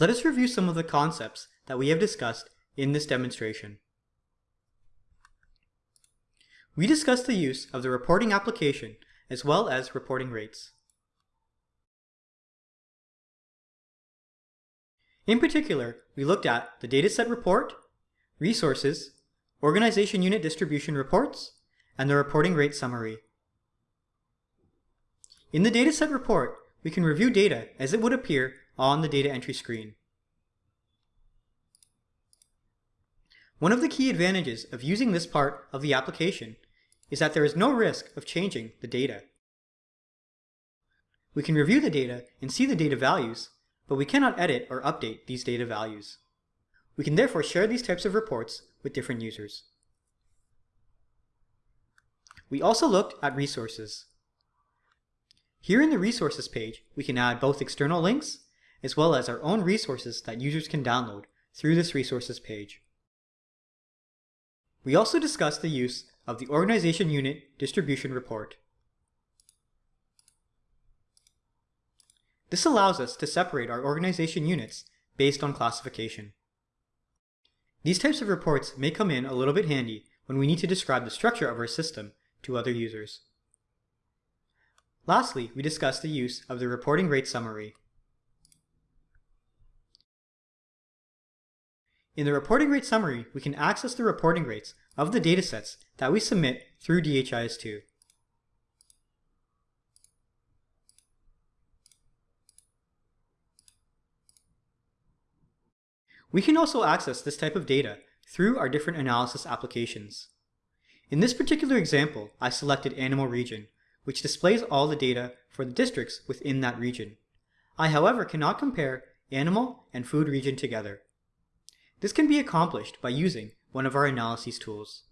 Let us review some of the concepts that we have discussed in this demonstration. We discussed the use of the reporting application as well as reporting rates. In particular, we looked at the dataset report, resources, organization unit distribution reports, and the reporting rate summary. In the dataset report, we can review data as it would appear on the data entry screen. One of the key advantages of using this part of the application is that there is no risk of changing the data. We can review the data and see the data values, but we cannot edit or update these data values. We can therefore share these types of reports with different users. We also looked at resources. Here in the resources page, we can add both external links as well as our own resources that users can download through this resources page. We also discussed the use of the Organization Unit Distribution Report. This allows us to separate our organization units based on classification. These types of reports may come in a little bit handy when we need to describe the structure of our system to other users. Lastly, we discussed the use of the reporting rate summary. In the reporting rate summary, we can access the reporting rates of the datasets that we submit through DHIS2. We can also access this type of data through our different analysis applications. In this particular example, I selected Animal Region, which displays all the data for the districts within that region. I, however, cannot compare animal and food region together. This can be accomplished by using one of our analyses tools.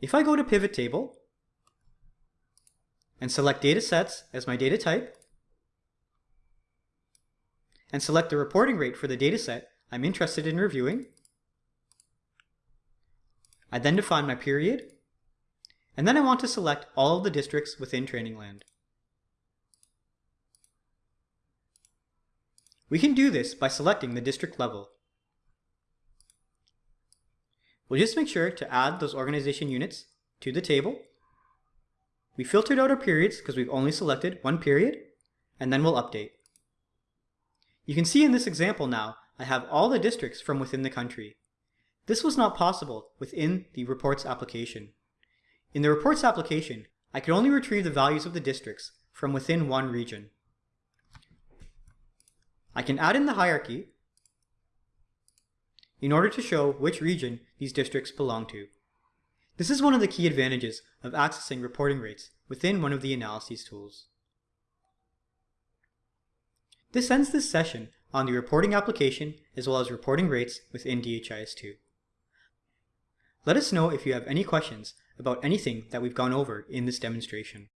If I go to Pivot Table and select Data Sets as my data type, and select the reporting rate for the dataset I'm interested in reviewing, I then define my period, and then I want to select all of the districts within Trainingland. We can do this by selecting the district level. We'll just make sure to add those organization units to the table. We filtered out our periods because we've only selected one period, and then we'll update. You can see in this example now, I have all the districts from within the country. This was not possible within the reports application. In the reports application, I could only retrieve the values of the districts from within one region. I can add in the hierarchy in order to show which region these districts belong to. This is one of the key advantages of accessing reporting rates within one of the analyses tools. This ends this session on the reporting application as well as reporting rates within DHIS2. Let us know if you have any questions about anything that we've gone over in this demonstration.